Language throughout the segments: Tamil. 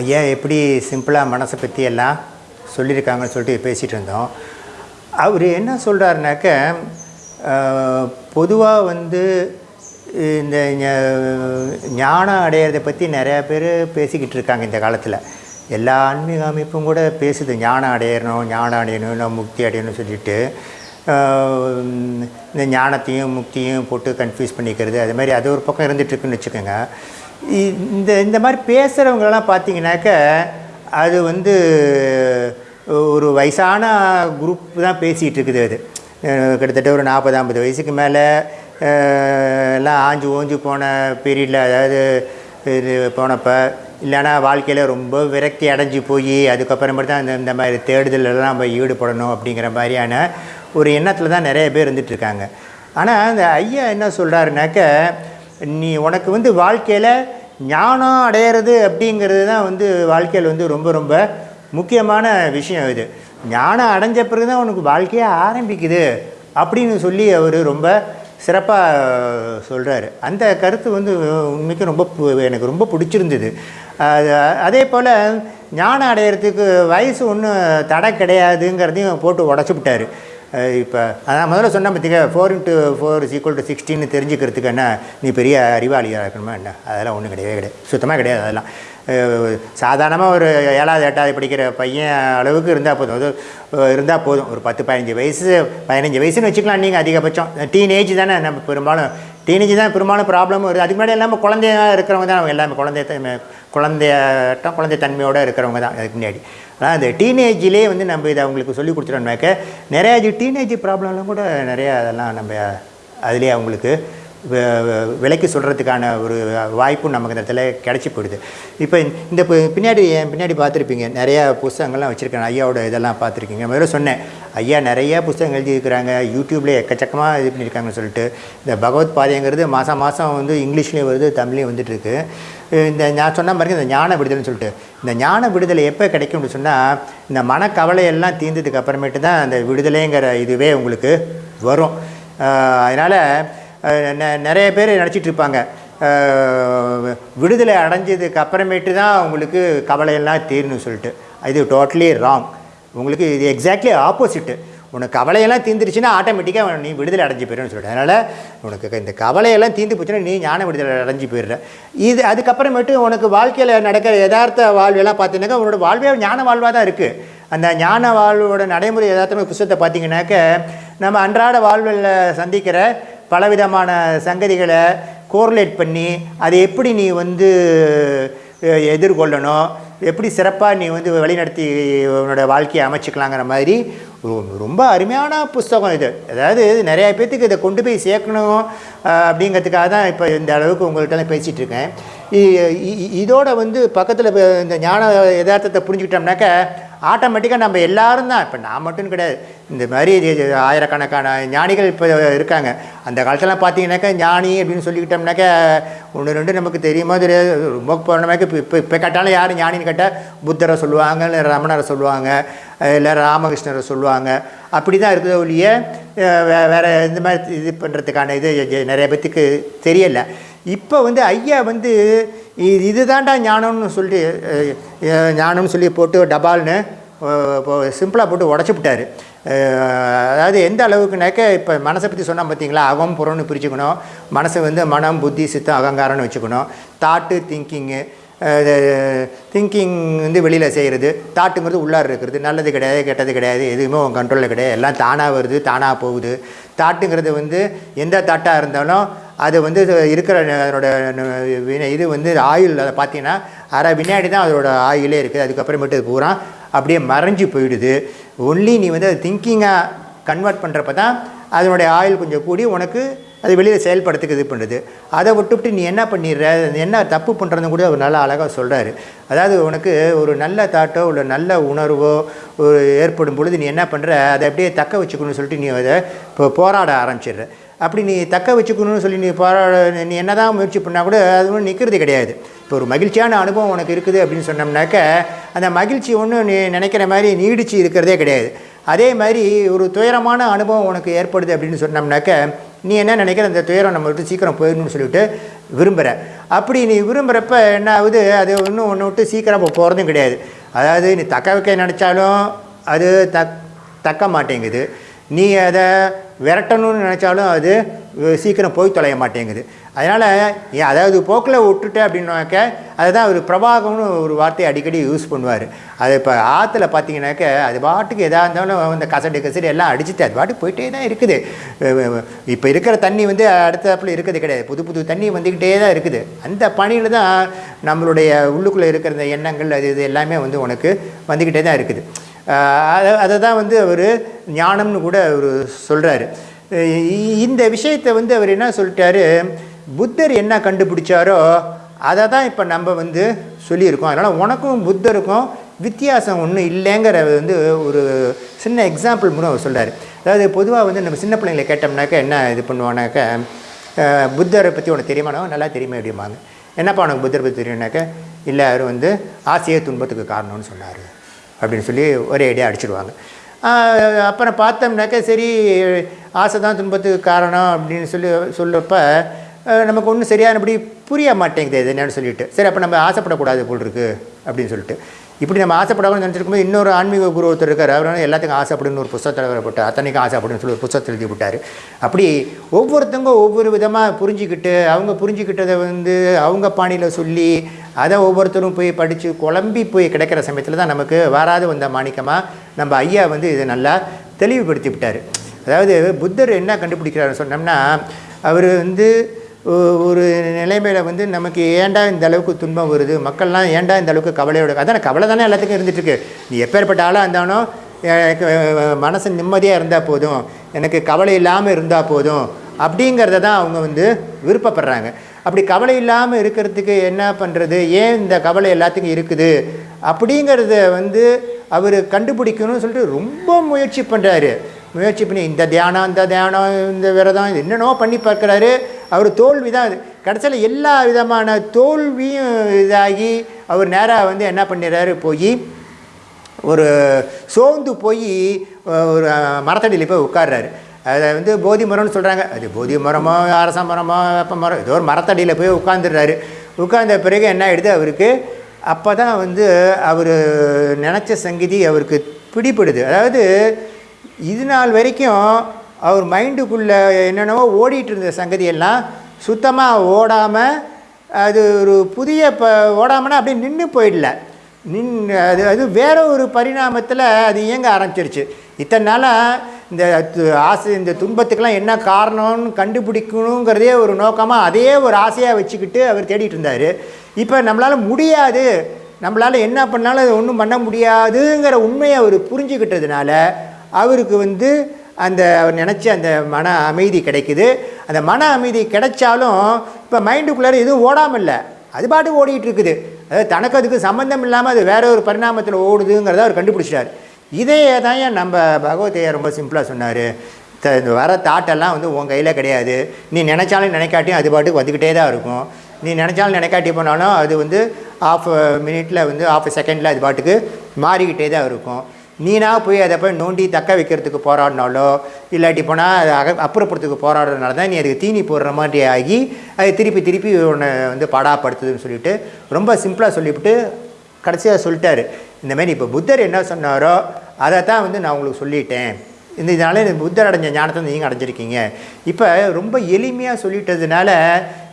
ஐயா எப்படி சிம்பிளாக மனசை பற்றி எல்லாம் சொல்லியிருக்காங்கன்னு சொல்லிட்டு பேசிகிட்டு இருந்தோம். அவர் என்ன சொல்கிறாருனாக்க பொதுவாக வந்து இந்த ஞானம் அடையிறதை பற்றி நிறையா பேர் பேசிக்கிட்டு இருக்காங்க இந்த காலத்தில். எல்லா ஆன்மீக அமைப்பும் கூட பேசுது ஞானம் அடையணும் ஞானம் அடையணும் நான் முக்தி அடையணும்னு சொல்லிட்டு. இந்த ஞானத்தையும் முக்தியும் போட்டு கன்ஃபியூஸ் பண்ணிக்கிறது அது மாதிரி அது ஒரு பக்கம் இருந்துகிட்ருக்குன்னு வச்சுக்கோங்க. இந்த இந்த மாதிரி பேசுகிறவங்களெல்லாம் பார்த்தீங்கன்னாக்க அது வந்து ஒரு வயசான குரூப் தான் பேசிகிட்டு இருக்குது அது. கிட்டத்தட்ட ஒரு நாற்பது ஐம்பது வயசுக்கு மேலே எல்லாம் ஆஞ்சு ஓஞ்சு போன பீரியடில் அதாவது இது போனப்போ இல்லைன்னா வாழ்க்கையில் ரொம்ப விரக்தி அடைஞ்சு போய் அதுக்கப்புறமேட்டு தான் இந்த இந்த மாதிரி தேடுதலெல்லாம் நம்ம ஈடுபடணும் அப்படிங்கிற மாதிரியான ஒரு எண்ணத்தில் தான் நிறைய பேர் இருந்துகிட்ருக்காங்க ஆனால் அந்த ஐயா என்ன சொல்கிறாருனாக்க நீ உனக்கு வந்து வாழ்க்கையில் ஞானம் அடையிறது அப்படிங்கிறது தான் வந்து வாழ்க்கையில் வந்து ரொம்ப ரொம்ப முக்கியமான விஷயம் இது. ஞானம் அடைஞ்ச பிறகு தான் உனக்கு வாழ்க்கையே ஆரம்பிக்குது அப்படின்னு சொல்லி அவர் ரொம்ப சிறப்பாக சொல்கிறாரு அந்த கருத்து வந்து உண்மைக்கும் ரொம்ப பு- எனக்கு ரொம்ப பிடிச்சிருந்தது. அது- அதே போல் ஞானம் அடையிறதுக்கு வயசு ஒன்றும் தடை கிடையாதுங்கிறதையும் போட்டு உடச்சி விட்டார். இப்போ அதான் முதல்ல சொன்ன பார்த்திங்க four into four is equal to சிக்ஸ்டின்னு தெரிஞ்சுக்கிறதுக்கு என்ன நீ பெரிய அறிவாளியாக இருக்கணுமா என்ன? அதெல்லாம் ஒன்றும் கிடையவே கிடையாது. சுத்தமாக கிடையாது அதெல்லாம். சாதாரணமாக ஒரு ஏழாவது எட்டாவது படிக்கிற பையன் அளவுக்கு இருந்தால் போதும். அது இருந்தால் போதும். ஒரு பத்து பதினஞ்சு வயசு பதினஞ்சு வயசுன்னு வச்சுக்கலாம் நீங்கள் அதிகபட்சம். டீனேஜ் தானே நம்ம பெரும்பாலும் டீனேஜ் தான் பெரும்பாலும் ப்ராப்ளமும் வருது. அதுக்கு முன்னாடி எல்லாமே குழந்தையாக இருக்கிறவங்க தான். அவங்க எல்லாமே குழந்தைய குழந்தையட்டம் குழந்தை தன்மையோடு இருக்கிறவங்க தான். அதுக்கு முன்னாடி. ஆனால் அந்த டீனேஜிலே வந்து நம்ம இதை அவங்களுக்கு சொல்லி கொடுத்துட்டோம்னாக்க நிறையா இது டீனேஜ் ப்ராப்ளம்லாம் கூட நிறையா அதெல்லாம் நம்ம அதுலேயே அவங்களுக்கு விலைக்கு சொல்கிறதுக்கான ஒரு வாய்ப்பும் நமக்கு இந்த இடத்துல கிடச்சி போயிடுது. இப்போ இந்த பின்னாடி என் பின்னாடி பார்த்துருப்பீங்க நிறையா புஸ்தகங்கள்லாம் வச்சுருக்கேன் ஐயாவோட இதெல்லாம் பார்த்துருக்கீங்க. முதல்ல சொன்னேன் ஐயா நிறையா புஸ்தகம் எழுதியிருக்கிறாங்க யூடியூப்லேயே எக்கச்சக்கமாக இது பண்ணியிருக்காங்கன்னு சொல்லிட்டு இந்த பகவத் பாதைங்கிறது மாதம் மாதம் வந்து இங்கிலீஷ்லேயும் வருது தமிழ்லேயும் வந்துட்டுருக்கு. இந்த நான் சொன்ன மாதிரி இந்த ஞான விடுதலைன்னு சொல்லிட்டு. இந்த ஞான விடுதலை எப்போ கிடைக்கும்னு சொன்னால் இந்த மனக்கவலையெல்லாம் தீர்ந்ததுக்கு அப்புறமேட்டு தான் அந்த விடுதலைங்கிற இதுவே உங்களுக்கு வரும். அதனால் நிறைய பேர் நினச்சிட்டு இருப்பாங்க. விடுதலை அடைஞ்சதுக்கு அப்புறமேட்டு தான் உங்களுக்கு கவலையெல்லாம் தீரணும்னு சொல்லிட்டு. இது டோட்டலி ராங் உங்களுக்கு இது எக்ஸாக்ட்லி ஆப்போசிட்டு உனக்கு கவலையெல்லாம் தீந்துருச்சுன்னா ஆட்டோமேட்டிக்காக நீ விடுதலை அடைஞ்சு போயிடுன்னு சொல்லிட்டு அதனால் உனக்கு இந்த கவலையெல்லாம் தீர்ந்து போச்சுன்னா நீ ஞான விடுதலை அடைஞ்சு போயிடுற. இது அதுக்கப்புறமேட்டு உனக்கு வாழ்க்கையில் நடக்கிற யதார்த்த வாழ்வெல்லாம் பார்த்தீங்கன்னா உன்னோட வாழ்வே ஞான வாழ்வாக தான் இருக்குது அந்த ஞான வாழ்வோட நடைமுறை யதார்த்தமாக புஸ்தத்தை பார்த்தீங்கன்னாக்க நம்ம அன்றாட வாழ்வில் சந்திக்கிற பலவிதமான சங்கதிகளை கோர்லேட் பண்ணி அதை எப்படி நீ வந்து எதிர்கொள்ளணும் எப்படி சிறப்பாக நீ வந்து வழிநடத்தி உன்னோட வாழ்க்கையை அமைச்சிக்கலாங்கிற மாதிரி ரொம்ப அருமையான புஸ்தகம் இது. அதாவது நிறைய பேர்த்துக்கு இதை கொண்டு போய் சேர்க்கணும் அப்படிங்கிறதுக்காக தான் இப்போ இந்த அளவுக்கு உங்கள்கிட்ட பேசிகிட்டு இருக்கேன். இ- இதோட வந்து பக்கத்தில் இந்த ஞான யதார்த்தத்தை புரிஞ்சுக்கிட்டோம்னாக்க ஆட்டோமேட்டிக்காக நம்ம எல்லாரும் தான். இப்போ நான் மட்டும் கிடையாது. இந்த மாதிரி ஆயிரக்கணக்கான ஞானிகள் இப்போ இருக்காங்க. அந்த காலத்துலலாம் பார்த்தீங்கன்னாக்கா ஞானி அப்படின்னு சொல்லிக்கிட்டோம்னாக்கா ஒன்று ரெண்டு நமக்கு தெரியுமோ தெரியாது. ரொம்ப போனமாக்க இப்போ இப்போ இப்போ கேட்டாலும் யார் ஞானின்னு கேட்டால் புத்தரை சொல்லுவாங்க இல்லை ரமணரை சொல்லுவாங்க இல்லை ராமகிருஷ்ணரை சொல்லுவாங்க. அப்படி தான் இருக்குது ஒழிய வே வேறு இந்த மாதிரி இது பண்ணுறதுக்கான இது நிறைய பேத்துக்கு தெரியலை. இப்போ வந்து ஐயா வந்து இது இதுதான்டா ஞானம்னு சொல்லி ஞானம்னு சொல்லி போட்டு டபால்னு இப்போ சிம்பிளாக போட்டு உடச்சி விட்டார். அதாவது எந்த அளவுக்குனாக்க இப்போ மனசை பற்றி சொன்னால் பார்த்தீங்களா அகம் புறம்னு பிரிச்சுக்கணும். மனசை வந்து மனம் புத்தி சித்தம் அகங்காரம்னு வச்சுக்கணும். தாட்டு திங்கிங்கு திங்கிங் வந்து வெளியில் செய்கிறது தாட்டுங்கிறது உள்ளார் இருக்கிறது. நல்லது கிடையாது கெட்டது கிடையாது எதுவுமே உன் கண்ட்ரோலில் கிடையாது. எல்லாம் தானாக வருது தானாக போகுது. தாட்டுங்கிறது வந்து எந்த தாட்டாக இருந்தாலும் அது வந்து இருக்கிற அதனோட இது வந்து ஆயுள் அதை பார்த்தீங்கன்னா அரை வினாடி தான் அதோட ஆயுளே இருக்குது. அதுக்கப்புறமேட்டு பூரா அப்படியே மறைஞ்சு போயிடுது. ஒன்லி நீ வந்து அதை திங்கிங்காக கன்வெர்ட் பண்ணுறப்ப தான் அதனுடைய ஆயில் கொஞ்சம் கூடி உனக்கு அது வெளியில் செயல்படுறதுக்கு இது பண்ணுறது அதை விட்டுவிட்டு நீ என்ன பண்ணிடுற? என்ன தப்பு பண்ணுறதுன்னு கூட அவர் நல்லா அழகாக சொல்கிறாரு அதாவது உனக்கு ஒரு நல்ல தாட்டோ இல்லை நல்ல உணர்வோ ஒரு ஏற்படும் பொழுது நீ என்ன பண்ணுற அதை அப்படியே தக்க வச்சுக்கணும்னு சொல்லிட்டு நீ அதை இப்போ போராட ஆரம்பிச்சிடுற. அப்படி நீ தக்க வச்சுக்கணும்னு சொல்லி நீ போராட நீ என்ன தான் முயற்சி பண்ணால் கூட அது ஒன்றும் நிற்கிறது கிடையாது. இப்போ ஒரு மகிழ்ச்சியான அனுபவம் உனக்கு இருக்குது அப்படின்னு சொன்னோம்னாக்க அந்த மகிழ்ச்சி ஒன்றும் நீ நினைக்கிற மாதிரி நீடிச்சு இருக்கிறதே கிடையாது. அதே மாதிரி ஒரு துயரமான அனுபவம் உனக்கு ஏற்படுது அப்படின்னு சொன்னோம்னாக்க நீ என்ன நினைக்கிற? அந்த துயரம் நம்ம விட்டு சீக்கிரம் போயிடணும்னு சொல்லிட்டு விரும்புகிற அப்படி நீ விரும்புகிறப்ப என்ன ஆகுது? அது ஒன்றும் ஒன்று விட்டு சீக்கிரம் போகிறதும் கிடையாது. அதாவது நீ தக்க வைக்க நினச்சாலும் அது தக் தக்க மாட்டேங்குது. நீ அதை விரட்டணும்னு நினச்சாலும் அது சீக்கிரம் போய் தொலைய மாட்டேங்குது. அதனால் ஏன் அதாவது போக்கில் விட்டுட்டேன் அப்படின்னாக்க அதுதான் ஒரு பிரபாகம்னு ஒரு வார்த்தையை அடிக்கடி யூஸ் பண்ணுவார். அது இப்போ ஆற்றுல பார்த்தீங்கன்னாக்க அது பாட்டுக்கு எதாக இருந்தாலும் இந்த கசடு கசடு எல்லாம் அடிச்சுட்டு அது பாட்டுக்கு போயிட்டே தான் இருக்குது. இப்போ இருக்கிற தண்ணி வந்து அடுத்தப்பில் இருக்கிறது கிடையாது. புது புது தண்ணி வந்துக்கிட்டே தான் இருக்குது. அந்த பணியில் தான் நம்மளுடைய உள்ளுக்குள்ளே இருக்கிற இந்த எண்ணங்கள் அது இது எல்லாமே வந்து உனக்கு வந்துக்கிட்டே தான் இருக்குது. அதை அதை தான் வந்து அவர் ஞானம்னு கூட அவர் சொல்கிறாரு இந்த விஷயத்தை வந்து அவர் என்ன சொல்லிட்டாரு? புத்தர் என்ன கண்டுபிடிச்சாரோ அதை தான் இப்போ நம்ம வந்து சொல்லியிருக்கோம். அதனால் உனக்கும் புத்தருக்கும் வித்தியாசம் ஒன்றும் இல்லைங்கிற வந்து ஒரு சின்ன எக்ஸாம்பிள் மூலம் அவர் சொல்கிறார் அதாவது பொதுவாக வந்து நம்ம சின்ன பிள்ளைங்களை கேட்டோம்னாக்க என்ன இது பண்ணுவானாக்க புத்தரை பற்றி உனக்கு தெரியுமானா? நல்லா தெரியுமே அப்படிம்பாங்க. என்னப்பா உனக்கு புத்தரை பற்றி தெரியும்னாக்க இல்லை அவர் வந்து ஆசையே துன்பத்துக்கு காரணம்னு சொன்னார் அப்படின்னு சொல்லி ஒரே ஐடியா அடிச்சிடுவாங்க. அப்புறம் பார்த்தோம்னாக்க சரி ஆசை தான் துன்பத்துக்கு காரணம் அப்படின்னு சொல்லி சொல்கிறப்ப நமக்கு ஒன்றும் சரியானபடி புரிய மாட்டேங்குது இது என்னன்னு சொல்லிட்டு. சரி அப்போ நம்ம ஆசைப்படக்கூடாது போல் இருக்குது அப்படின்னு சொல்லிட்டு. இப்படி நம்ம ஆசைப்படாமல் நினச்சிருக்கும்போது இன்னொரு ஆன்மீக குரு ஒருத்தர் இருக்கார். அவர் எல்லாத்துக்கும் ஆசைப்படுன்னு ஒரு புத்தகத்தில் போட்டார். அத்தனைக்கும் ஆசைப்படுன்னு சொல்லி ஒரு புத்தகத்தில் எழுதி விட்டார் அப்படி ஒவ்வொருத்தவங்க ஒவ்வொரு விதமாக புரிஞ்சுக்கிட்டு அவங்க புரிஞ்சுக்கிட்டதை வந்து அவங்க பாணியில் சொல்லி அதை ஒவ்வொருத்தரும் போய் படித்து குழம்பி போய் கிடைக்கிற சமயத்தில் தான் நமக்கு வராது வந்த மாணிக்கமாக நம்ம ஐயா வந்து இதை நல்லா தெளிவுபடுத்தி விட்டார். அதாவது புத்தர் என்ன கண்டுபிடிக்கிறாருன்னு சொன்னோம்னா அவர் வந்து ஒரு நிலைமையில் வந்து நமக்கு ஏன்டா இந்த அளவுக்கு துன்பம் வருது? மக்கள்லாம் ஏண்டா இந்த அளவுக்கு கவலையோட அதான் கவலை தானே எல்லாத்துக்கும் இருந்துகிட்ருக்கு நீ எப்பேற்பட்ட ஆளாக இருந்தாலும் எனக்கு மனசு நிம்மதியாக இருந்தால் போதும். எனக்கு கவலை இல்லாமல் இருந்தால் போதும். அப்படிங்கிறத தான் அவங்க வந்து விருப்பப்படுறாங்க. அப்படி கவலை இல்லாமல் இருக்கிறதுக்கு என்ன பண்ணுறது ஏன் இந்த கவலை எல்லாத்துக்கும் இருக்குது? அப்படிங்கிறத வந்து அவர் கண்டுபிடிக்கணும்னு சொல்லிட்டு ரொம்ப முயற்சி பண்ணுறாரு முயற்சி பண்ணி இந்த தியானம் இந்த தியானம் இந்த விரதம் இது பண்ணி பார்க்குறாரு. அவர் தோல்வி தான் அது. கடைசியில் எல்லா விதமான தோல்வியும் இதாகி அவர் நேராக வந்து என்ன பண்ணிடுறாரு? போய் ஒரு சோர்ந்து போய் ஒரு மரத்தடியில் போய் உட்கார்றாரு. அதை வந்து போதி மரம்னு சொல்கிறாங்க அது போதி மரமோ அரச மரமோ வேப்ப மரம் ஏதோ ஒரு மரத்தடியில் போய் உட்காந்துடுறாரு உட்கார்ந்த பிறகு என்ன ஆயிடுது அவருக்கு? அப்போ தான் வந்து அவர் நினச்ச சங்கீதி அவருக்கு பிடிப்படுது அதாவது இது நாள் வரைக்கும் அவர் மைண்டுக்குள்ளே என்னென்னவோ ஓடிட்டு இருந்த சங்கதியெல்லாம் சுத்தமாக ஓடாமல் அது ஒரு புதிய ப ஓடாமனா அப்படியே நின்று போயிடல. நின் அது அது வேற ஒரு பரிணாமத்தில் அது இயங்க ஆரம்பிச்சிருச்சு. இத்தனை நாளாக இந்த து- ஆசை இந்த துன்பத்துக்கெல்லாம் என்ன காரணம்னு கண்டுபிடிக்கணுங்கிறதே ஒரு நோக்கமாக அதே ஒரு ஆசையாக வச்சுக்கிட்டு அவர் தேடிட்டு இருந்தார். இப்போ நம்மளால் முடியாது. நம்மளால் என்ன பண்ணாலும் அது ஒன்றும் பண்ண முடியாதுங்கிற உண்மையை அவர் புரிஞ்சுக்கிட்டதுனால அவருக்கு வந்து அந்த அவர் நினச்ச அந்த மன அமைதி கிடைக்குது. அந்த மன அமைதி கிடைச்சாலும் இப்போ மைண்டுக்குள்ளார எதுவும் ஓடாமல் இல்லை அது பாட்டு ஓடிட்டு இருக்குது அதாவது தனக்கு அதுக்கு சம்மந்தம் இல்லாமல் அது வேற ஒரு பரிணாமத்தில் ஓடுதுங்கிறத அவர் கண்டுபிடிச்சிட்டார். இதையே தான் ஏன் நம்ம பகவத்தையா ரொம்ப சிம்பிளாக சொன்னார். த இந்த வர தாட்டெல்லாம் வந்து உன் கையில் கிடையாது. நீ நினச்சாலும் நினைக்காட்டியும் அது பாட்டுக்கு வந்துக்கிட்டே தான் இருக்கும். நீ நினச்சாலும் நினைக்காட்டி போனாலும் அது வந்து ஆஃப் மினிட்டில் வந்து ஆஃப் செகண்டில் அது பாட்டுக்கு மாறிக்கிட்டே தான் இருக்கும். நீனா போய் அதை போய் நோண்டி தக்க வைக்கிறதுக்கு போராடினாலோ இல்லாட்டி போனால் அதை அக அப்புறப்படுத்துக்கு போராடுறதுனால தான் நீ அதுக்கு தீனி போடுற மாதிரி ஆகி அது திருப்பி திருப்பி உன்னை வந்து படாப்படுத்துதுன்னு சொல்லிட்டு ரொம்ப சிம்பிளாக சொல்லிவிட்டு கடைசியாக சொல்லிட்டாரு. இந்தமாரி இப்போ புத்தர் என்ன சொன்னாரோ அதை தான் வந்து நான் உங்களுக்கு சொல்லிட்டேன். இந்த இதனால இந்த புத்தர் அடைஞ்ச ஞானத்தை நீங்கள் அடைஞ்சிருக்கீங்க. இப்போ ரொம்ப எளிமையாக சொல்லிட்டதுனால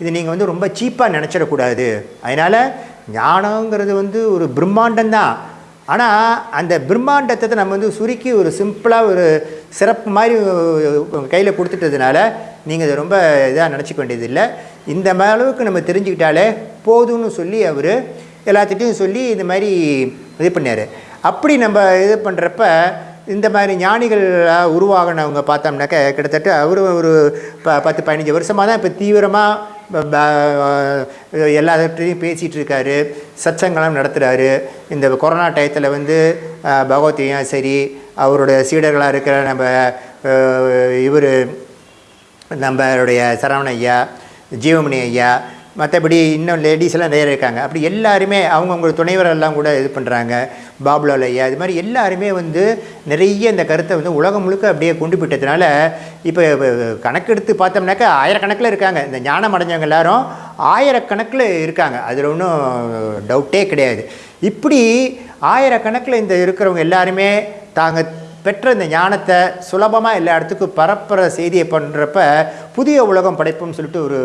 இது நீங்கள் வந்து ரொம்ப சீப்பாக நினச்சிடக்கூடாது. அதனால் ஞானங்கிறது வந்து ஒரு பிரம்மாண்டம் தான் ஆனால் அந்த பிரம்மாண்டத்தை நம்ம வந்து சுருக்கி ஒரு சிம்பிளாக ஒரு சிறப்பு மாதிரி கையில் கொடுத்துட்டதுனால நீங்கள் இதை ரொம்ப இதாக நினச்சிக்க வேண்டியதில்லை. இந்த அளவுக்கு நம்ம தெரிஞ்சுக்கிட்டாலே போதும்னு சொல்லி அவர் எல்லாத்திட்டையும் சொல்லி இந்த மாதிரி இது பண்ணார். அப்படி நம்ம இது பண்ணுறப்ப இந்த மாதிரி ஞானிகள் உருவாகினவங்க பார்த்தோம்னாக்க கிட்டத்தட்ட அவர் ஒரு ப பத்து பதினஞ்சு வருஷமாக தான் இப்போ தீவிரமாக எல்லாத்தையும் பேசிகிட்டு இருக்காரு சச்சங்கெல்லாம் நடத்துகிறாரு இந்த கொரோனா டயத்தில் வந்து பகவத்தையும் சரி அவரோட சீடர்களாக இருக்கிற நம்ம இவர் நம்மளுடைய சரவண ஐயா ஜீவமணி ஐயா மற்றபடி இன்னும் லேடிஸ்லாம் நிறைய இருக்காங்க. அப்படி எல்லாருமே அவங்கவுங்க துணைவரெல்லாம் கூட இது பண்ணுறாங்க பாபுலால் ஐயா இது மாதிரி எல்லாருமே வந்து நிறைய இந்த கருத்தை வந்து உலகம் முழுக்க அப்படியே கொண்டு போயிட்டதுனால இப்போ கணக்கெடுத்து பார்த்தோம்னாக்கா ஆயிரக்கணக்கில் இருக்காங்க. இந்த ஞானம் அடைஞ்சவங்க எல்லாரும் ஆயிரக்கணக்கில் இருக்காங்க. அதில் ஒன்றும் டவுட்டே கிடையாது. இப்படி ஆயிரக்கணக்கில் இந்த இருக்கிறவங்க எல்லாருமே தாங்க பெற்ற இந்த ஞானத்தை சுலபமாக எல்லா இடத்துக்கும் பரப்புகிற செய்தியை பண்ணுறப்ப புதிய உலகம் படைப்புன்னு சொல்லிட்டு ஒரு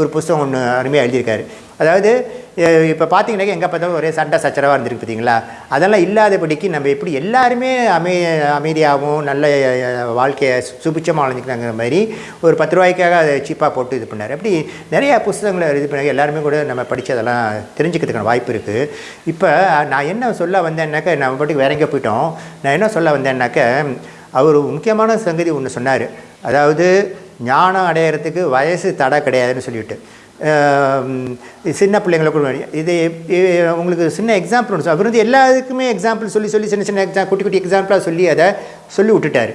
ஒரு புஸ்தகம் ஒன்று அருமையாக எழுதியிருக்காரு. அதாவது இப்போ பார்த்தீங்கன்னாக்கா எங்கே பார்த்தாலும் ஒரே சண்டை சச்சரவாக இருந்திருக்கு பார்த்தீங்களா அதெல்லாம் இல்லாதபடிக்கு நம்ம எப்படி எல்லாருமே அமை அமைதியாகவும் நல்ல வாழ்க்கையை சுபிச்சமாக வாழ்ந்துக்கிறாங்கிற மாதிரி ஒரு பத்து ரூபாய்க்காக அதை சீப்பாக போட்டு இது பண்ணார். அப்படி நிறையா புஸ்தகங்களை இது பண்ணி எல்லாருமே கூட நம்ம படித்ததெல்லாம் தெரிஞ்சுக்கிறதுக்கான வாய்ப்பு இருக்குது இப்போ நான் என்ன சொல்ல வந்தேன்னாக்கா நம்ம பாட்டுக்கு வேற எங்கே போயிட்டோம். நான் என்ன சொல்ல வந்தேன்னாக்க அவர் முக்கியமான சங்கதி ஒன்று சொன்னார். அதாவது ஞானம் அடையிறதுக்கு வயசு தடை கிடையாதுன்னு சொல்லிவிட்டு சின்ன பிள்ளைங்களை கூட இது இது உங்களுக்கு சின்ன எக்ஸாம்பிள் ஒன்று அவர் வந்து எல்லாத்துக்குமே எக்ஸாம்பிள் சொல்லி சொல்லி சின்ன சின்ன எக்ஸாம் குட்டி குட்டி எக்ஸாம்பிளாக சொல்லி அதை சொல்லி விட்டுட்டார்.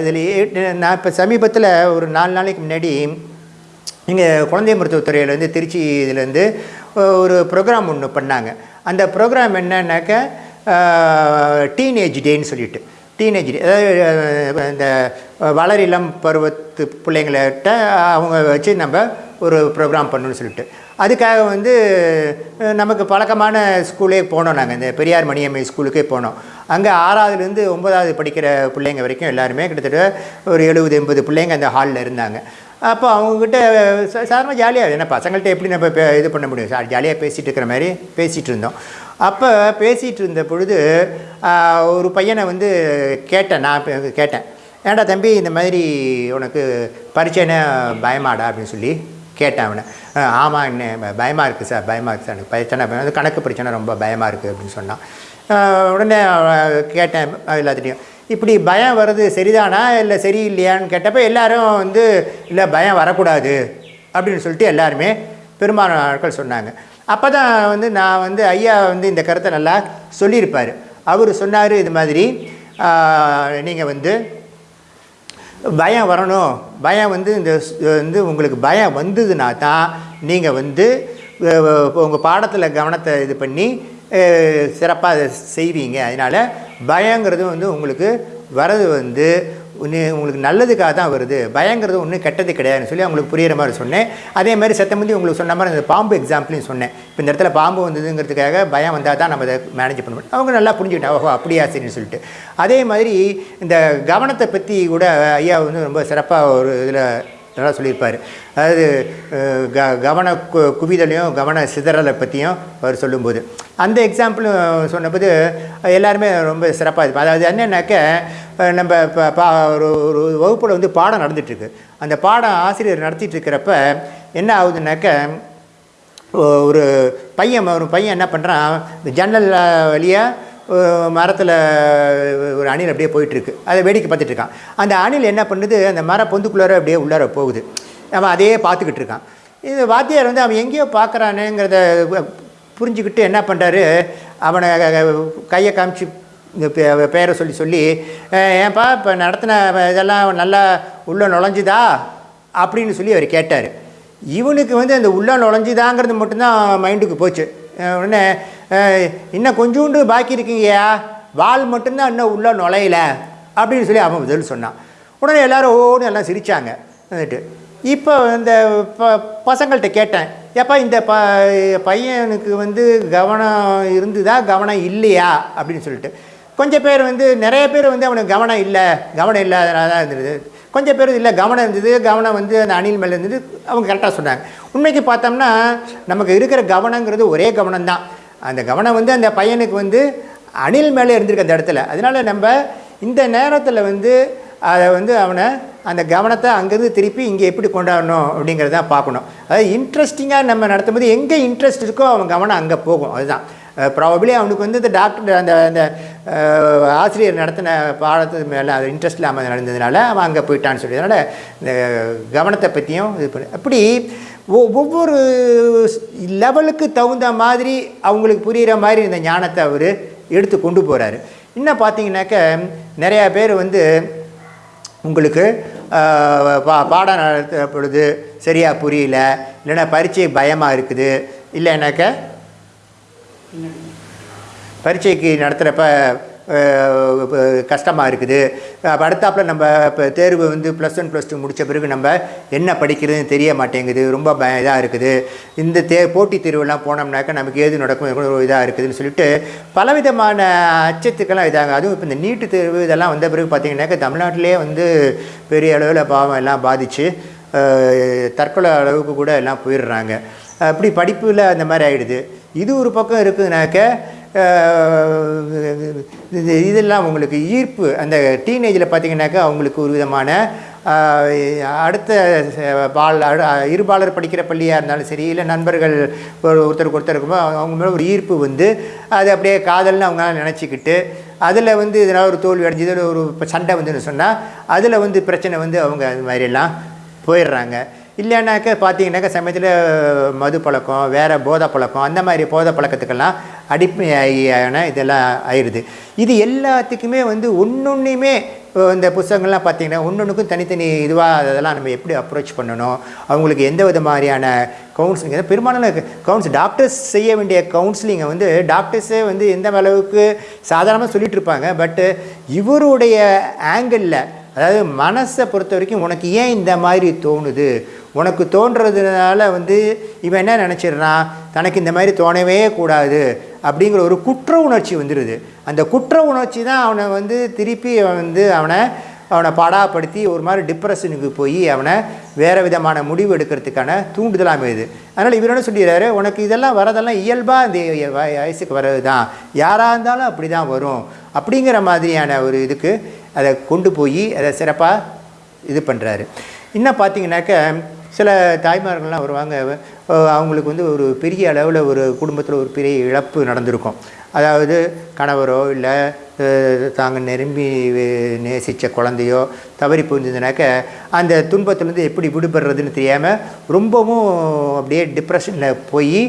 இதில் நான் இப்போ சமீபத்தில் ஒரு நாலு நாளைக்கு முன்னாடி இங்கே குழந்தை மருத்துவத்துறையிலேருந்து திருச்சி இதுலேருந்து ஒரு ப்ரோக்ராம் ஒன்று பண்ணாங்க. அந்த ப்ரோக்ராம் என்னன்னாக்க டீனேஜ் டேன்னு சொல்லிட்டு. டீனேஜ் அதாவது இந்த வளரிளம் பருவத்து பிள்ளைங்கள்கிட்ட அவங்க வச்சு நம்ம ஒரு ப்ரோக்ராம் பண்ணணும்னு சொல்லிட்டு. அதுக்காக வந்து நமக்கு பழக்கமான ஸ்கூலே போனோம் நாங்கள் இந்த பெரியார் மணியம்மை ஸ்கூலுக்கே போனோம். அங்கே ஆறாவதுலேருந்து ஒன்பதாவது படிக்கிற பிள்ளைங்க வரைக்கும் எல்லாருமே கிட்டத்தட்ட ஒரு எழுபது எண்பது பிள்ளைங்க அந்த ஹாலில் இருந்தாங்க. அப்போ அவங்கக்கிட்ட சாதாரணமாக ஜாலியாக ஏன்னா பசங்கள்கிட்ட எப்படி நம்ம பே- இது பண்ண முடியும்? சார் ஜாலியாக பேசிகிட்டு இருக்கிற மாதிரி பேசிகிட்டு இருந்தோம். அப்போ பேசிகிட்டு இருந்த பொழுது ஒரு பையனை வந்து கேட்டேன். நான் கேட்டேன். ஏன்டா தம்பி இந்த மாதிரி உனக்கு பரீட்சைன்னா பயமாடா? அப்படின்னு சொல்லி கேட்டேன் அவனை. ஆமாம் என்ன பயமாக இருக்குது சார் பயமாக இருக்குது சார். எனக்கு பிரச்சனை பயம். கணக்கு பிரச்சனை ரொம்ப பயமாக இருக்குது அப்படின்னு சொன்னான். உடனே கேட்டேன் எல்லாத்துட்டையும் இப்படி பயம் வர்றது சரிதானா? இல்லை சரியில்லையான்னு கேட்டப்போ எல்லாரும் வந்து இல்லை பயம் வரக்கூடாது அப்படின்னு சொல்லிட்டு எல்லாருமே பெரும்பாலான ஆட்கள் சொன்னாங்க. அப்போ தான் வந்து நான் வந்து ஐயா வந்து இந்த கருத்தை நல்லா சொல்லியிருப்பார். அவர் சொன்னார் இது மாதிரி நீங்கள் வந்து பயம் வரணும். பயம் வந்து இந்த வந்து உங்களுக்கு பயம் வந்ததுன்னா தான் நீங்கள் வந்து உங்கள் பாடத்தில் கவனத்தை இது பண்ணி சிறப்பாக செய்வீங்க. அதனால் பயங்கிறது வந்து உங்களுக்கு வரது வந்து உங்களுக்கு நல்லதுக்காக தான் வருது. பயங்கிறது ஒன்றும் கெட்டது கிடையாதுன்னு சொல்லி அவங்களுக்கு புரியிற மாதிரி சொன்னேன். அதே மாதிரி சத்தமந்தி உங்களுக்கு சொன்ன மாதிரி அந்த பாம்பு எக்ஸாம்பிளையும் சொன்னேன். இப்போ இந்த இடத்துல பாம்பு வந்ததுங்கிறதுக்காக பயம் வந்தால் தான் நம்ம அதை மேனேஜ் பண்ண முடியும். அவங்க நல்லா புரிஞ்சுக்கிட்டாங்க. ஓஹோ அப்படியா சரின்னு சொல்லிட்டு. அதே மாதிரி இந்த கவனத்தை பற்றி கூட ஐயா வந்து ரொம்ப சிறப்பாக ஒரு இதில் நல்லா சொல்லியிருப்பார். அதாவது க கவன கு குவிதலையும் கவன சிதறலை பற்றியும் அவர் சொல்லும்போது. அந்த எக்ஸாம்பிளும் சொன்னபோது எல்லாருமே ரொம்ப சிறப்பாக இருக்கும் அதாவது என்னென்னாக்க நம்ம இப்போ பா ஒரு ஒரு வகுப்பில் வந்து பாடம் நடந்துகிட்ருக்கு அந்த பாடம் ஆசிரியர் நடத்திட்டு இருக்கிறப்ப என்ன ஆகுதுன்னாக்க ஒரு பையன் ஒரு பையன் என்ன பண்ணுறான் ஜன்னல் வழியாக மரத்தில் ஒரு அணில் அப்படியே போயிட்டுருக்கு. அதை வேடிக்கை பார்த்துட்டு இருக்கான். அந்த அணில் என்ன பண்ணுது? அந்த மர பொந்துக்குள்ளார அப்படியே உள்ளார போகுது. அவன் அதையே பார்த்துக்கிட்டு இருக்கான். இது வாத்தியார் வந்து அவன் எங்கேயோ பார்க்குறானுங்கிறத புரிஞ்சுக்கிட்டு என்ன பண்ணுறாரு அவனை கையை காமிச்சு இந்த பேரை சொல்லி சொல்லி ஏன்பா இப்போ நடத்தின இதெல்லாம் நல்லா உள்ளே நுழைஞ்சுதா? அப்படின்னு சொல்லி அவர் கேட்டார். இவனுக்கு வந்து அந்த உள்ள நுழைஞ்சுதாங்கிறது மட்டும்தான் மைண்டுக்கு போச்சு. உடனே இன்னும் கொஞ்சோண்டு பாக்கி இருக்கீங்கயா வால் மட்டும்தான் இன்னும் உள்ளே நுழையல. அப்படின்னு சொல்லி அவன் பதில் சொன்னான். உடனே எல்லோரும் ஓன்னு எல்லாம் சிரித்தாங்க வந்துட்டு இப்போ இந்த ப பசங்கள்கிட்ட கேட்டேன். எப்போ இந்த ப பையனுக்கு வந்து கவனம் இருந்துதா? கவனம் இல்லையா? அப்படின்னு சொல்லிட்டு. கொஞ்சம் பேர் வந்து நிறைய பேர் வந்து அவனுக்கு கவனம் இல்லை. கவனம் இல்லாதனால தான் இருந்தது. கொஞ்சம் பேர் இல்லை கவனம் இருந்தது. கவனம் வந்து அந்த அணில் மேலே இருந்தது. அவங்க கரெக்டாக சொன்னாங்க. உண்மைக்கு பார்த்தோம்னா நமக்கு இருக்கிற கவனங்கிறது ஒரே கவனம் தான் அந்த கவனம் வந்து அந்த பையனுக்கு வந்து அணில் மேலே இருந்திருக்கு அந்த இடத்துல. அதனால் நம்ம இந்த நேரத்தில் வந்து அதை வந்து அவனை அந்த கவனத்தை அங்கேருந்து திருப்பி இங்கே எப்படி கொண்டாடணும் அப்படிங்கிறத பார்க்கணும். அதாவது இன்ட்ரெஸ்டிங்காக நம்ம நடத்தும் போது எங்கே இன்ட்ரெஸ்ட் இருக்கோ அவன் கவனம் அங்கே போகும். அதுதான். ப்ராபபிளி அவனுக்கு வந்து இந்த டாக்டர் அந்த அந்த ஆசிரியர் நடத்தின பாடத்து மேலே அது இன்ட்ரெஸ்ட் இல்லாமல் நடந்ததுனால அவன் அங்கே போயிட்டான்னு சொல்லி அதனால் இந்த கவனத்தை பற்றியும் இது பண்ண. அப்படி ஒ- ஒவ்வொரு லெவலுக்கு தகுந்த மாதிரி அவங்களுக்கு புரிகிற மாதிரி இந்த ஞானத்தை அவர் எடுத்து கொண்டு போகிறாரு இன்னும் பார்த்தீங்கன்னாக்க நிறையா பேர் வந்து உங்களுக்கு பா பாடம் நடத்த பொழுது சரியாக புரியல இல்லைன்னா பரீட்சை பயமாக இருக்குது இல்லைன்னாக்க பரீட்சைக்கு நடத்துகிறப்ப கஷ்டமாக இருக்குது. அடுத்தாப்பில் நம்ம இப்போ தேர்வு வந்து ப்ளஸ் ஒன் ப்ளஸ் டூ முடித்த பிறகு நம்ம என்ன படிக்கிறதுன்னு தெரிய மாட்டேங்குது. ரொம்ப ப இதாக இருக்குது. இந்த தே போட்டித் தேர்வுலாம் போனோம்னாக்கா நமக்கு ஏது நடக்கும்? எவ்வளோ இதாக இருக்குதுன்னு சொல்லிட்டு பலவிதமான அச்சத்துக்கெல்லாம் இதாகும் அதுவும் இப்போ இந்த நீட்டு தேர்வு இதெல்லாம் வந்த பிறகு பார்த்தீங்கன்னாக்கா தமிழ்நாட்டிலே வந்து பெரிய அளவில் பாவம் எல்லாம் பாதித்து தற்கொலை அளவுக்கு கூட எல்லாம் போயிடுறாங்க. அப்படி படிப்பில் அந்த மாதிரி ஆகிடுது இது ஒரு பக்கம் இருக்குதுனாக்க இதெல்லாம் உங்களுக்கு ஈர்ப்பு. அந்த டீனேஜில் பார்த்தீங்கன்னாக்கா அவங்களுக்கு ஒரு விதமான அடுத்த பால் அடு- இருபாலர் படிக்கிற பள்ளியாக இருந்தாலும் சரி இல்லை நண்பர்கள் ஒரு ஒருத்தருக்கு ஒருத்தர் இருக்கும்போது அவங்க மேலே ஒரு ஈர்ப்பு வந்து அது அப்படியே காதல்னு அவங்களால நினச்சிக்கிட்டு அதில் வந்து இதனால் ஒரு தோல்வி அடைஞ்சது ஒரு சண்டை வந்துன்னு சொன்னால் அதில் வந்து பிரச்சனை வந்து அவங்க அது மாதிரிலாம் போயிடுறாங்க. இல்லைனாக்க பார்த்தீங்கன்னாக்கா சமயத்தில் மது பழக்கம் வேறு போதை பழக்கம் அந்த மாதிரி போதை பழக்கத்துக்கெல்லாம் அடிப்படையான இதெல்லாம் ஆயிடுது இது எல்லாத்துக்குமே வந்து ஒன்றொன்றையுமே இந்த புத்தகங்கள்லாம் பார்த்தீங்கன்னா ஒன்றொன்றுக்கும் தனித்தனி இதுவாக அதெல்லாம் நம்ம எப்படி அப்ரோச் பண்ணணும்? அவங்களுக்கு எந்த வித மாதிரியான கவுன்சிலிங் பெரும்பாலான கவுன்சில் டாக்டர்ஸ் செய்ய வேண்டிய கவுன்சிலிங்கை வந்து டாக்டர்ஸே வந்து எந்த அளவுக்கு சாதாரணமாக சொல்லிகிட்டு இருப்பாங்க. பட்டு இவருடைய ஆங்கிளில் அதாவது மனசை பொறுத்த வரைக்கும் உனக்கு ஏன் இந்த மாதிரி தோணுது? உனக்கு தோன்றதுனால வந்து இவன் என்ன நினச்சிடுறான்? தனக்கு இந்த மாதிரி தோணவே கூடாது அப்படிங்கிற ஒரு குற்ற உணர்ச்சி வந்துடுது அந்த குற்ற உணர்ச்சி தான் அவனை வந்து திருப்பி அவன் வந்து அவனை அவனை பாடாப்படுத்தி ஒரு மாதிரி டிப்ரெஷனுக்கு போய் அவனை வேறு விதமான முடிவு எடுக்கிறதுக்கான தூண்டுதலாக அமையுது. அதனால் இவர் என்ன சொல்லிடுறாரு? உனக்கு இதெல்லாம் வரதெல்லாம் இயல்பாக இந்த வயசுக்கு வர்றது தான் யாராக இருந்தாலும் அப்படி தான் வரும். அப்படிங்கிற மாதிரியான ஒரு இதுக்கு அதை கொண்டு போய் அதை சிறப்பாக இது பண்ணுறாரு இன்னும் பார்த்தீங்கன்னாக்க சில தாய்மார்கள்லாம் வருவாங்க. அவங்களுக்கு வந்து ஒரு பெரிய அளவில் ஒரு குடும்பத்தில் ஒரு பெரிய இழப்பு நடந்திருக்கும். அதாவது கணவரோ இல்லை தாங்க நெரும்பி நேசித்த குழந்தையோ தவறி போயிருந்ததுனாக்க அந்த துன்பத்திலேருந்து எப்படி விடுபடுறதுன்னு தெரியாமல் ரொம்பவும் அப்படியே டிப்ரெஷனில் போய்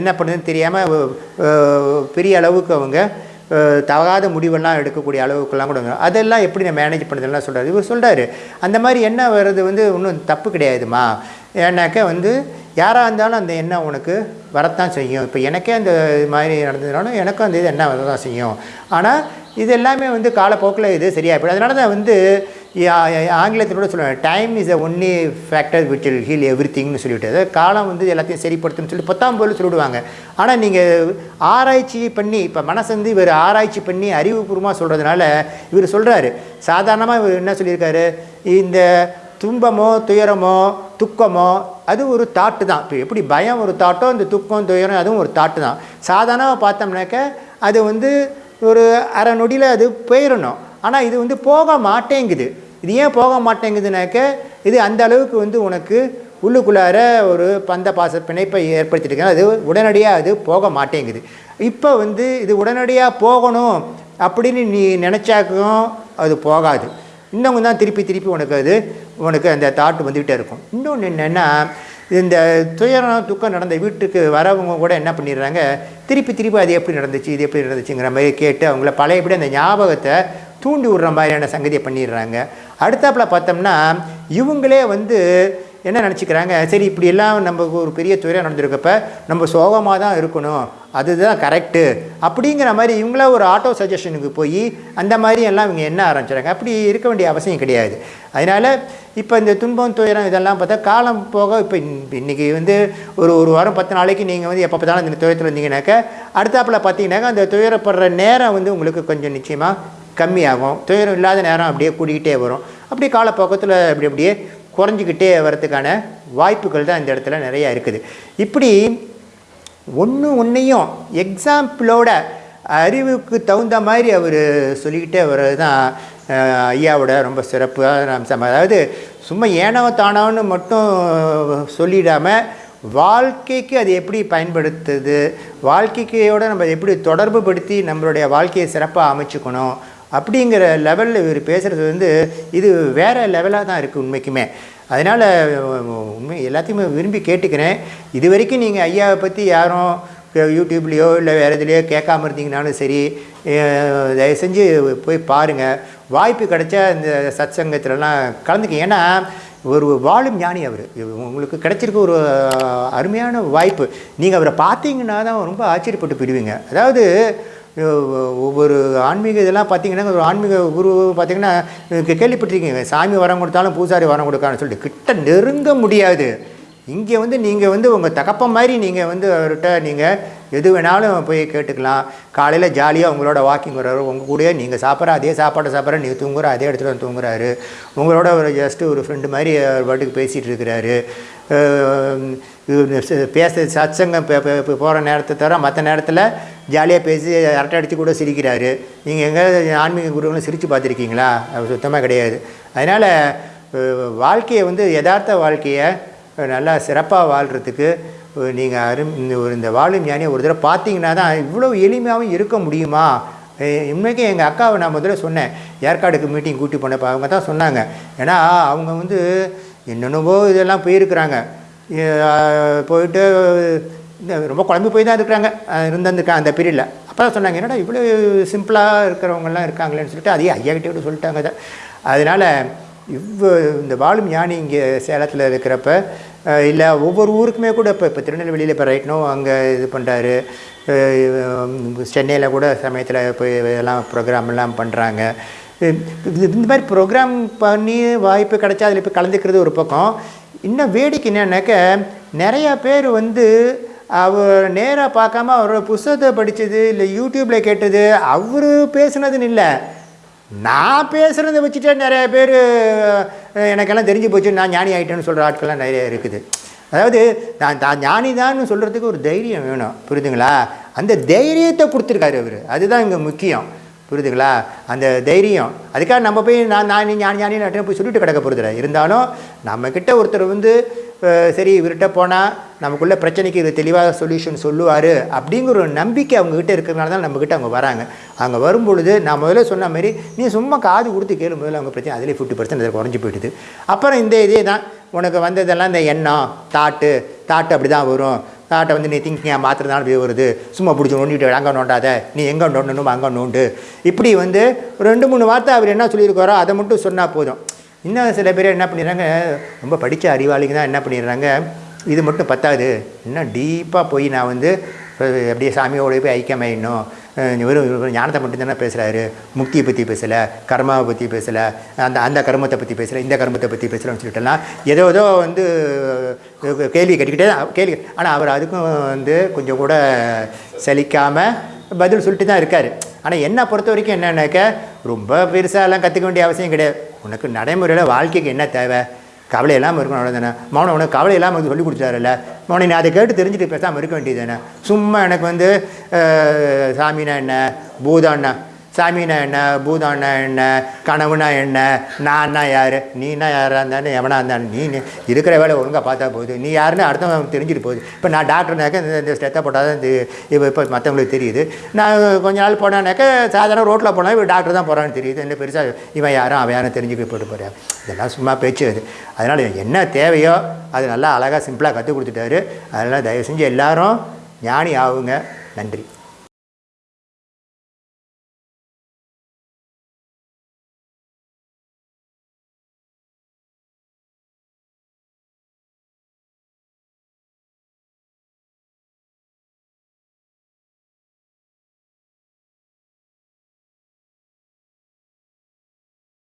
என்ன பண்ணுறதுன்னு தெரியாமல் பெரிய அளவுக்கு அவங்க தவறாத முடிவெல்லாம் எடுக்கக்கூடிய அளவுக்குலாம் கூட அதெல்லாம் எப்படி நான் மேனேஜ் பண்ணுறதுலாம் சொல்கிறார் இவர் சொல்கிறாரு அந்த மாதிரி எண்ணம் வர்றது வந்து ஒன்றும் தப்பு கிடையாதுமா. ஏன்னாக்கா வந்து யாராக இருந்தாலும் அந்த எண்ணம் உனக்கு வரத்தான் செய்யும். இப்போ எனக்கே அந்த இது மாதிரி நடந்ததுனாலும் எனக்கும் அந்த இது எண்ணம் வரதான் செய்யும். ஆனால் இது எல்லாமே வந்து காலப்போக்கில் இது சரியாக போயிடும். அதனால தான் வந்து யா- ஆங்கிலத்தில் கூட சொல்லுவாங்க time is a only factor which will heal every திங்னு சொல்லிவிட்டு அதாவது காலம் வந்து எல்லாத்தையும் சரிப்படுத்தும்னு சொல்லி பத்தாம் போல் சொல்லிவிடுவாங்க ஆனால் நீங்கள் ஆராய்ச்சி பண்ணி இப்போ மனசு வந்து இவர் ஆராய்ச்சி பண்ணி அறிவுபூர்வமாக சொல்கிறதுனால இவர் சொல்கிறாரு சாதாரணமாக இவர் என்ன சொல்லியிருக்காரு? இந்த துன்பமோ துயரமோ துக்கமோ அது ஒரு தாட்டு தான். இப்போ எப்படி பயம் ஒரு தாட்டோ இந்த துக்கம் துயரம் அதுவும் ஒரு தாட்டு தான். சாதாரணமாக பார்த்தோம்னாக்க அது வந்து ஒரு அரை நொடியில் அது போயிடணும் ஆனால் இது வந்து போக மாட்டேங்குது. இது ஏன் போக மாட்டேங்குதுனாக்க இது அந்த அளவுக்கு வந்து உனக்கு உள்ளுக்குள்ளார ஒரு பந்த பாச பிணைப்பை ஏற்படுத்திட்டு அது உடனடியாக அது போக மாட்டேங்குது. இப்போ வந்து இது உடனடியாக போகணும் அப்படின்னு நீ நினச்சாக்கும் அது போகாது. இன்னும் தான் திருப்பி திருப்பி உனக்கு அது உனக்கு அந்த தாட் வந்துக்கிட்டே இருக்கும். இன்னொன்று என்னென்னா இந்த துயரம் துக்கம் நடந்த வீட்டுக்கு வரவங்க கூட என்ன பண்ணிடுறாங்க திருப்பி திருப்பி அது எப்படி நடந்துச்சு இது எப்படி நடந்துச்சுங்கிற மாதிரி கேட்டு அவங்கள பழையபடி அந்த ஞாபகத்தை தூண்டி விடுற மாதிரியான சங்கதியை பண்ணிடுறாங்க. அடுத்தாப்பில் பார்த்தோம்னா இவங்களே வந்து என்ன நினச்சிக்கிறாங்க? சரி இப்படி எல்லாம் நம்ம ஒரு பெரிய துறையாக நடந்திருக்கப்ப நம்ம சோகமாக தான் இருக்கணும். அதுதான் கரெக்டு அப்படிங்கிற மாதிரி இவங்கள ஒரு ஆட்டோ சஜஷனுக்கு போய் அந்த மாதிரி எல்லாம் இவங்க என்ன ஆரம்பிச்சிடுறாங்க அப்படி இருக்க வேண்டிய அவசியம் கிடையாது. அதனால் இப்போ இந்த துன்பம் துயரம் இதெல்லாம் பார்த்தா காலம் போக இப்போ இன்றைக்கி வந்து ஒரு ஒரு வாரம் பத்து நாளைக்கு நீங்கள் வந்து எப்போ பார்த்தாலும் இந்த துயரத்தில் இருந்தீங்கன்னாக்கா அடுத்தாப்பில் பார்த்தீங்கன்னாக்கா அந்த துயரப்படுற நேரம் வந்து உங்களுக்கு கொஞ்சம் நிச்சயமாக கம்மியாகும். துயரம் இல்லாத நேரம் அப்படியே கூடிக்கிட்டே வரும். அப்படியே காலப்போக்கத்தில் அப்படி அப்படியே குறைஞ்சிக்கிட்டே வரத்துக்கான வாய்ப்புகள் தான் இந்த இடத்துல நிறையா இருக்குது. இப்படி ஒன்று ஒன்றையும் எக்ஸாம்பிளோட அறிவுக்கு தகுந்த மாதிரி அவர் சொல்லிக்கிட்டே வர்றது தான் ஐயாவோட ரொம்ப சிறப்பான அம்சம். அதாவது சும்மா ஏனோ தானோன்னு மட்டும் சொல்லிடாமல் வாழ்க்கைக்கு அது எப்படி பயன்படுத்துது? வாழ்க்கைக்கையோட நம்ம எப்படி தொடர்பு படுத்தி நம்மளுடைய வாழ்க்கையை சிறப்பாக அமைச்சுக்கணும்? அப்படிங்கிற லெவலில் இவர் பேசுகிறது வந்து இது வேறு லெவலாக தான் இருக்குது உண்மைக்குமே. அதனால் உண்மை எல்லாத்தையுமே விரும்பி கேட்டுக்கிறேன். இது வரைக்கும் நீங்கள் ஐயாவை பற்றி யாரும் யூடியூப்லேயோ இல்லை வேறு இதுலேயோ கேட்காம இருந்தீங்கனாலும் சரி தயவு செஞ்சு போய் பாருங்கள் வாய்ப்பு கிடைச்சா இந்த சத் சங்கத்திலலாம் கலந்துக்க. ஏன்னா ஒரு வாழும் ஞானி அவர். உங்களுக்கு கிடைச்சிருக்க ஒரு அருமையான வாய்ப்பு. நீங்கள் அவரை பார்த்தீங்கன்னா தான் ரொம்ப ஆச்சரியப்பட்டு போயிடுவீங்க. அதாவது ஒவ்வொரு ஆன்மீக இதெல்லாம் பார்த்தீங்கன்னா ஒரு ஆன்மீக குரு பார்த்தீங்கன்னா கே- கேள்விப்பட்டிருக்கீங்க சாமி வரம் கொடுத்தாலும் பூசாரி வரம் கொடுக்கான்னு சொல்லிட்டு கிட்ட நெருங்க முடியாது. இங்கே வந்து நீங்கள் வந்து உங்கள் தகப்ப மாதிரி நீங்கள் வந்து அவர்கிட்ட நீங்கள் எது வேணாலும் போய் கேட்டுக்கலாம். காலையில் ஜாலியாக உங்களோட வாக்கிங் வர்றாரு. உங்கள் கூடயே நீங்கள் சாப்பிட்ற அதே சாப்பாட்டை சாப்பிட்ற நீங்கள் தூங்குற அதே இடத்துல வந்து தூங்குறாரு. உங்களோட ஒரு ஜஸ்ட்டு ஒரு ஃப்ரெண்டு மாதிரி அவர் பாட்டுக்கு பேசிகிட்டு இருக்கிறாரு. பேச சத்சங்கம் போகிற நேரத்தை தவிர மற்ற நேரத்தில் ஜாலியாக பேசி அரட்டை அடித்து கூட சிரிக்கிறாரு. நீங்கள் எங்கே ஆன்மீக குருவங்களும் சிரித்து பார்த்துருக்கீங்களா? அது சுத்தமாக கிடையாது. அதனால் வாழ்க்கையை வந்து யதார்த்த வாழ்க்கையை நல்லா சிறப்பாக வாழ்கிறதுக்கு நீங்கள் அரும் இந்த ஒரு இந்த வாழும் ஞானியை ஒரு தடவை பார்த்தீங்கன்னா தான் இவ்வளோ எளிமையாகவும் இருக்க முடியுமா? உண்மைக்கு எங்கள் அக்காவை நான் முதல்ல சொன்னேன். ஏற்காடுக்கு மீட்டிங் கூட்டி போனப்போ அவங்க தான் சொன்னாங்க. ஏன்னா அவங்க வந்து என்னென்னவோ இதெல்லாம் போயிருக்கிறாங்க. போயிட்டு இந்த ரொம்ப குழம்பு போய் தான் இருக்கிறாங்க. இருந்திருக்காங்க அந்த பீரியடில் அப்போ தான் சொன்னாங்க என்னடா இவ்வளோ சிம்பிளாக இருக்கிறவங்கலாம் இருக்காங்களேன்னு சொல்லிட்டு அதையே ஐயா கிட்டே சொல்லிட்டாங்க அதை அதனால் இவ்வ இந்த வாழும் ஞானி இங்கே சேலத்தில் இருக்கிறப்ப இல்லை ஒவ்வொரு ஊருக்குமே கூட இப்போ இப்போ திருநெல்வேலியில் இப்போ ரைட்னோ அங்கே இது பண்ணுறாரு சென்னையில் கூட சமயத்தில் போய் எல்லாம் ப்ரோக்ராம் எல்லாம் பண்ணுறாங்க இந்த மாதிரி ப்ரோக்ராம் பண்ணி வாய்ப்பு கிடைச்சா அதில் இப்போ கலந்துக்கிறது ஒரு பக்கம். இன்னும் வேடிக்கை என்னன்னாக்க நிறையா பேர் வந்து அவர் நேராக பார்க்காம அவரோட புஸ்தகத்தை படித்தது இல்லை யூடியூப்பில் கேட்டது அவர் பேசுனதுன்னு இல்லை. நான் பேசுகிறத வச்சுட்டே நிறைய பேர் எனக்கெல்லாம் தெரிஞ்சு போச்சு நான் ஞானி ஆகிட்டேன்னு சொல்கிற ஆட்கள்லாம் நிறைய இருக்குது. அதாவது நான் தான் ஞானி தான் சொல்கிறதுக்கு ஒரு தைரியம் வேணும். புரியுதுங்களா? அந்த தைரியத்தை கொடுத்துருக்காரு அவர். அதுதான் இங்கே முக்கியம். புரியுதுங்களா? அந்த தைரியம். அதுக்காக நம்ம போய் நான் நான் ஞானி ஞானி நாட்டில் போய் சொல்லிட்டு கிடக்க போகிறதில்ல இருந்தாலும் நம்மக்கிட்ட ஒருத்தர் வந்து சரி இவர்கிட்ட போனால் நமக்குள்ளே பிரச்சனைக்கு இது தெளிவாக சொல்யூஷன் சொல்லுவார் அப்படிங்கிற ஒரு நம்பிக்கை அவங்கக்கிட்ட இருக்கிறதுனால தான் நம்மக்கிட்ட அவங்க வராங்க. அங்கே வரும்பொழுது நான் முதல்ல சொன்ன மாதிரி நீ சும்மா காது கொடுத்து கேளு முதல்ல அவங்க பிரச்சனை அதிலே ஃபிஃப்டி பர்சன்ட் அது குறைஞ்சி போயிடுது. அப்புறம் இந்த இதே தான் உனக்கு வந்ததெல்லாம் இந்த எண்ணம் தாட்டு தாட்டு அப்படி தான் வரும். தாட்டை வந்து நீ திங்கிங்க மாத்திரனால இப்படி வருது. சும்மா பிடிச்சி நோண்டிட்டு அங்கே நோண்டாத நீ எங்கே நோண்டணும் அங்கே நோண்டு. இப்படி வந்து ஒரு ரெண்டு மூணு வார்த்தை அவர் என்ன சொல்லியிருக்காரோ அதை மட்டும் சொன்னால் போதும். இன்னும் சில பேர் என்ன பண்ணிடுறாங்க ரொம்ப படித்த அறிவாளிங்க தான் என்ன பண்ணிடுறாங்க இது மட்டும் பத்தாது. இன்னும் டீப்பாக போய் நான் வந்து அப்படியே சாமியோட போய் ஐக்கியமாயிடணும் வெறும் ஞானத்தை மட்டும் தானே பேசுகிறாரு முக்தியை பற்றி பேசலை கர்மாவை பற்றி பேசலை அந்த அந்த கர்மத்தை பற்றி பேசலை இந்த கர்மத்தை பற்றி பேசலைன்னு சொல்லிட்டுலாம் ஏதோ ஏதோ வந்து கேள்வி கேட்டுக்கிட்டே தான் கேள்வி ஆனால் அவர் அதுக்கும் வந்து கொஞ்சம் கூட சலிக்காமல் பதில் சொல்லிட்டு தான் இருக்கார். ஆனால் என்னை பொறுத்த வரைக்கும் என்னன்னாக்க ரொம்ப பெருசாலாம் கற்றுக்க வேண்டிய அவசியம் கிடையாது. உனக்கு நடைமுறையில் வாழ்க்கைக்கு என்ன தேவை? கவலை இல்லாமல் இருக்கணும் அவ்வளோதானே மௌனம் உனக்கு கவலை இல்லாமல் சொல்லி கொடுத்தாருல்ல மௌனம் நீ அதை கேட்டு தெரிஞ்சுட்டு பேசாமல் இருக்க வேண்டியது தானே சும்மா எனக்கு வந்து சாமினா என்ன? பூதான்னா சாமினா என்ன பூதான்னா என்ன கனவுனா என்ன நான்னா யார் நீனா யாராக இருந்தாலும் எவனா இருந்தாலும் நீ இருக்கிற வேலை ஒழுங்காக பார்த்தா போகுது நீ யாருன்னு அடுத்தவங்க தெரிஞ்சுட்டு போகுது. இப்போ நான் டாக்டர்னாக்க இந்த இந்த ஸ்டெத்தை போட்டால் தான் இப்போ இப்போ மற்றவங்களுக்கு தெரியுது. நான் கொஞ்ச நாள் போனானாக்க சாதாரண ரோட்டில் போனால் இவன் டாக்டர் தான் போகிறான்னு தெரியுது. என்ன பெருசாக இவன் யாரும் அவன் யாரும் தெரிஞ்சுக்க போட்டு போகிறான் இதெல்லாம் சும்மா பேச்சு அது. அதனால் என்ன தேவையோ அது நல்லா அழகாக சிம்பிளாக கற்றுக் கொடுத்துட்டாரு. அதனால் தயவு செஞ்சு எல்லோரும் ஞானி ஆகுங்க. நன்றி.